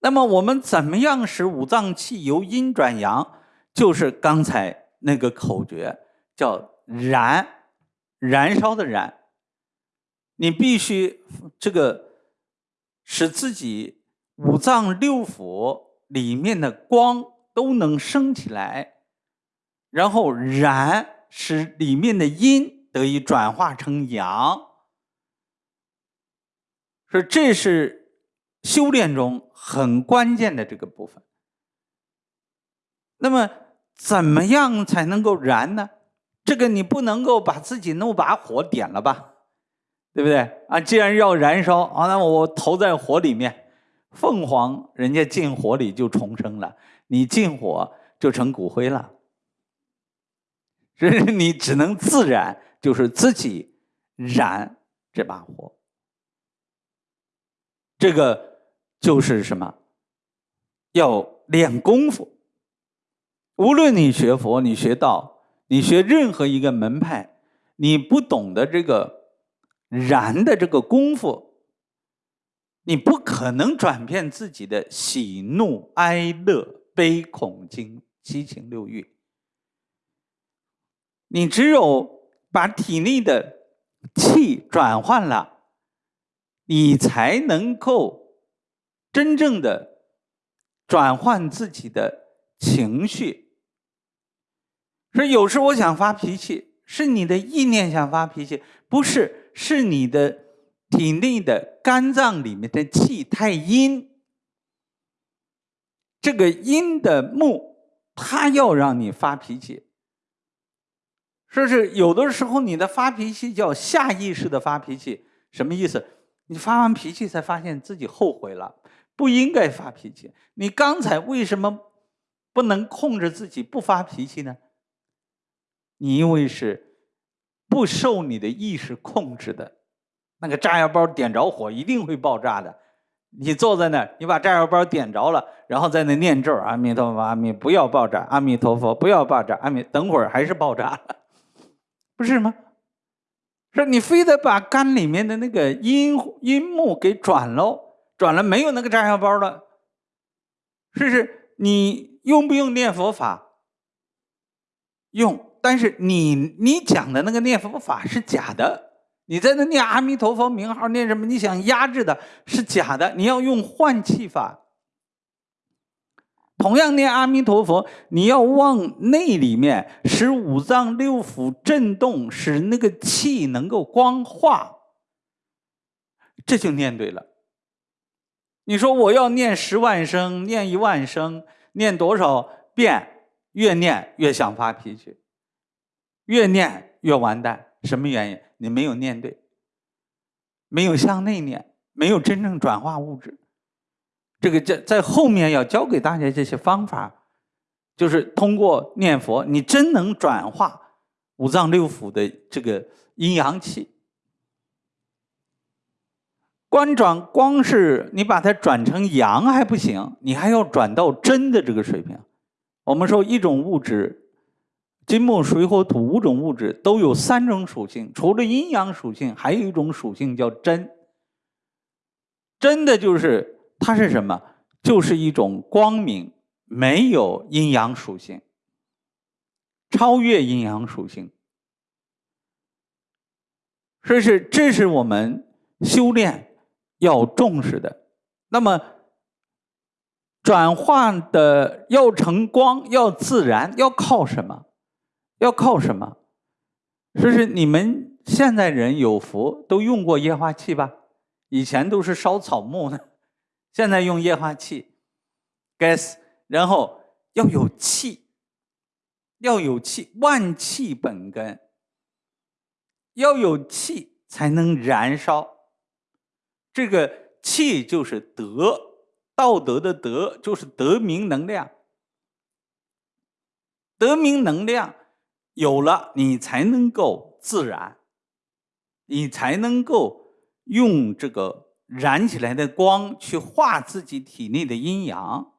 那么我们怎么样使五脏气由阴转阳？就是刚才那个口诀，叫燃，燃烧的燃。你必须这个使自己五脏六腑里面的光都能升起来，然后燃，使里面的阴得以转化成阳。说这是修炼中很关键的这个部分。那么，怎么样才能够燃呢？这个你不能够把自己弄把火点了吧，对不对啊？既然要燃烧啊，那我投在火里面，凤凰人家进火里就重生了，你进火就成骨灰了。所以你只能自燃，就是自己燃这把火。这个就是什么？要练功夫。无论你学佛，你学道，你学任何一个门派，你不懂得这个燃的这个功夫，你不可能转变自己的喜怒哀乐悲恐惊七情六欲。你只有把体内的气转换了。你才能够真正的转换自己的情绪。说有时我想发脾气，是你的意念想发脾气，不是，是你的体内的肝脏里面的气太阴。这个阴的木，它要让你发脾气。说是有的时候你的发脾气叫下意识的发脾气，什么意思？你发完脾气才发现自己后悔了，不应该发脾气。你刚才为什么不能控制自己不发脾气呢？你因为是不受你的意识控制的，那个炸药包点着火一定会爆炸的。你坐在那儿，你把炸药包点着了，然后在那念咒：阿弥陀佛，阿弥不要爆炸，阿弥陀佛不要爆炸，阿弥等会儿还是爆炸了，不是吗？说你非得把肝里面的那个阴阴木给转喽，转了没有那个炸药包了，是不是？你用不用念佛法？用，但是你你讲的那个念佛法是假的，你在那念阿弥陀佛名号念什么？你想压制的是假的，你要用换气法。同样念阿弥陀佛，你要往内里面，使五脏六腑震动，使那个气能够光化，这就念对了。你说我要念十万声，念一万声，念多少遍？越念越想发脾气，越念越完蛋。什么原因？你没有念对，没有向内念，没有真正转化物质。这个在在后面要教给大家这些方法，就是通过念佛，你真能转化五脏六腑的这个阴阳气。观转光是你把它转成阳还不行，你还要转到真的这个水平。我们说一种物质，金木水火土五种物质都有三种属性，除了阴阳属性，还有一种属性叫真。真的就是。它是什么？就是一种光明，没有阴阳属性，超越阴阳属性。所以是，这是我们修炼要重视的。那么，转化的要成光，要自然，要靠什么？要靠什么？说是你们现在人有福，都用过液化气吧？以前都是烧草木的。现在用液化气，gas，然后要有气，要有气，万气本根，要有气才能燃烧。这个气就是德，道德的德就是德明能量，德明能量有了，你才能够自然，你才能够用这个。燃起来的光去化自己体内的阴阳，